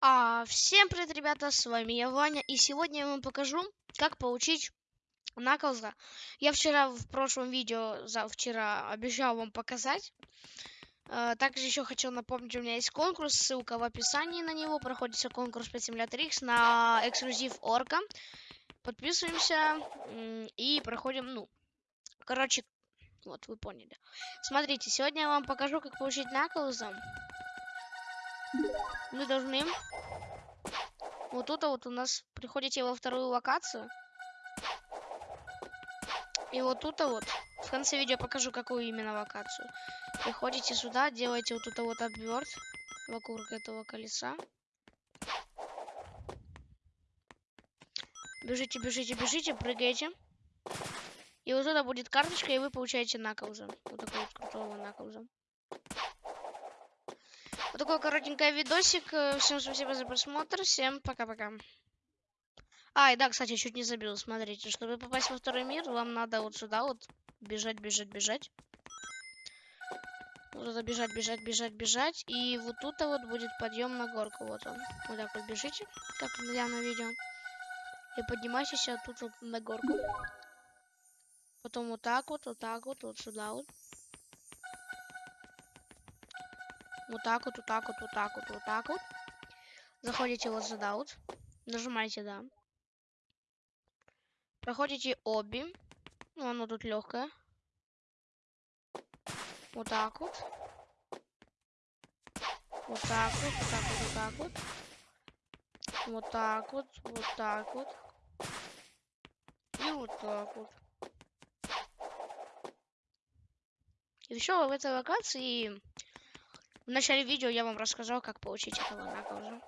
А, всем привет, ребята, с вами я, Ваня, и сегодня я вам покажу, как получить наклза. Я вчера в прошлом видео, за вчера, обещал вам показать. А, также еще хочу напомнить, у меня есть конкурс, ссылка в описании на него. Проходится конкурс по Simulator на эксклюзив Орка. Подписываемся и проходим, ну, короче, вот, вы поняли. Смотрите, сегодня я вам покажу, как получить наклза. Мы должны вот тут вот у нас приходите во вторую локацию. И вот тут вот в конце видео покажу, какую именно локацию. Приходите сюда, делаете вот тут вот обверт вокруг этого колеса. Бежите, бежите, бежите, прыгаете. И вот туда будет карточка, и вы получаете наклза. Вот такой вот крутого наклза. Вот такой коротенький видосик. Э, Всем спасибо за просмотр. Всем пока-пока. А, и да, кстати, чуть не забил. Смотрите, чтобы попасть во второй мир, вам надо вот сюда вот бежать, бежать, бежать. Вот туда бежать, бежать, бежать, бежать. И вот тут вот будет подъем на горку. Вот он. Вот так вот бежите, как я на видео. И поднимайтесь вот тут вот на горку. Потом вот так вот, вот так вот, вот сюда вот. Вот так вот, вот так вот, вот так вот, вот так вот. Заходите вот сюда вот. Нажимаете да. Проходите обе. Ну, оно тут легкое. Вот так вот. Вот так вот, вот так вот, вот так вот. Вот так вот, вот так вот. И вот так вот. И все в этой локации в начале видео я вам рассказал, как получить этого наклза.